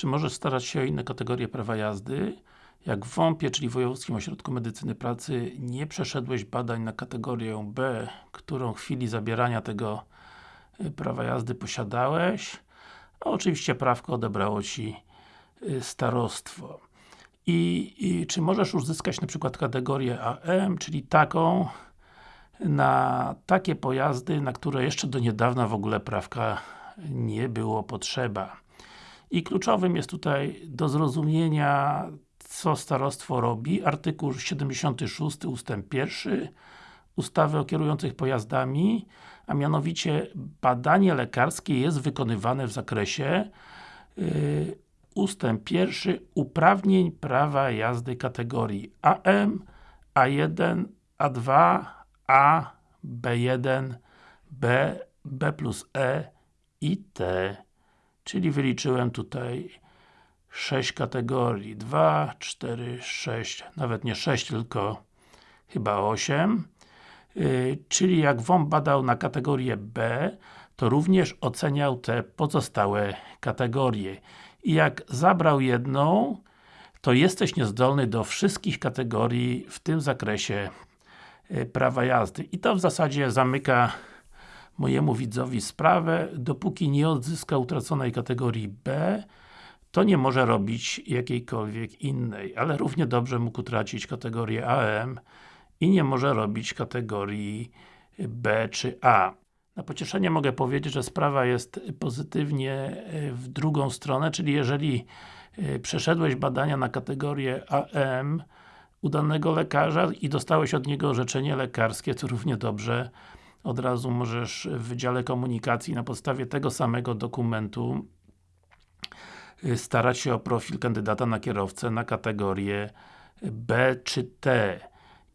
Czy możesz starać się o inne kategorie prawa jazdy? Jak w WOMP-ie, czyli Wojewódzkim Ośrodku Medycyny Pracy nie przeszedłeś badań na kategorię B, którą w chwili zabierania tego y, prawa jazdy posiadałeś, a oczywiście prawko odebrało Ci y, starostwo. I, I, czy możesz uzyskać na przykład kategorię AM, czyli taką na takie pojazdy, na które jeszcze do niedawna w ogóle prawka nie było potrzeba. I kluczowym jest tutaj do zrozumienia co starostwo robi, artykuł 76 ustęp 1 ustawy o kierujących pojazdami, a mianowicie badanie lekarskie jest wykonywane w zakresie yy, ustęp 1 uprawnień prawa jazdy kategorii AM, A1, A2, A, B1, B, B plus E i T. Czyli wyliczyłem tutaj 6 kategorii. 2, 4, 6, nawet nie 6, tylko chyba 8. Yy, czyli jak WOMP badał na kategorię B, to również oceniał te pozostałe kategorie. I jak zabrał jedną, to jesteś niezdolny do wszystkich kategorii w tym zakresie yy, prawa jazdy. I to w zasadzie zamyka mojemu widzowi sprawę, dopóki nie odzyska utraconej kategorii B, to nie może robić jakiejkolwiek innej, ale równie dobrze mógł utracić kategorię AM i nie może robić kategorii B czy A. Na pocieszenie mogę powiedzieć, że sprawa jest pozytywnie e, w drugą stronę, czyli jeżeli e, przeszedłeś badania na kategorię AM u danego lekarza i dostałeś od niego orzeczenie lekarskie, to równie dobrze od razu możesz w Wydziale Komunikacji na podstawie tego samego dokumentu y, starać się o profil kandydata na kierowcę na kategorię B czy T.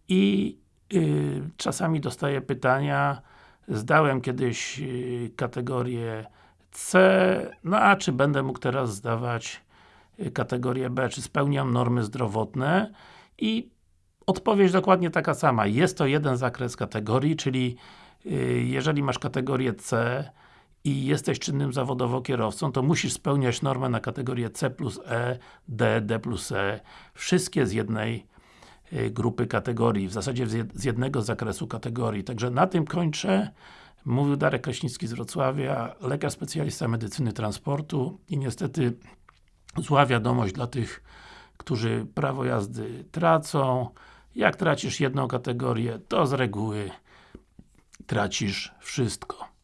I y, czasami dostaję pytania, zdałem kiedyś y, kategorię C, no a czy będę mógł teraz zdawać y, kategorię B, czy spełniam normy zdrowotne? I odpowiedź dokładnie taka sama. Jest to jeden zakres kategorii, czyli jeżeli masz kategorię C i jesteś czynnym zawodowo kierowcą, to musisz spełniać normę na kategorię C plus E, D, D plus E. Wszystkie z jednej y, grupy kategorii, w zasadzie z jednego zakresu kategorii. Także na tym kończę. Mówił Darek Kraśnicki z Wrocławia, lekarz specjalista medycyny transportu i niestety zła wiadomość dla tych, którzy prawo jazdy tracą. Jak tracisz jedną kategorię, to z reguły tracisz wszystko.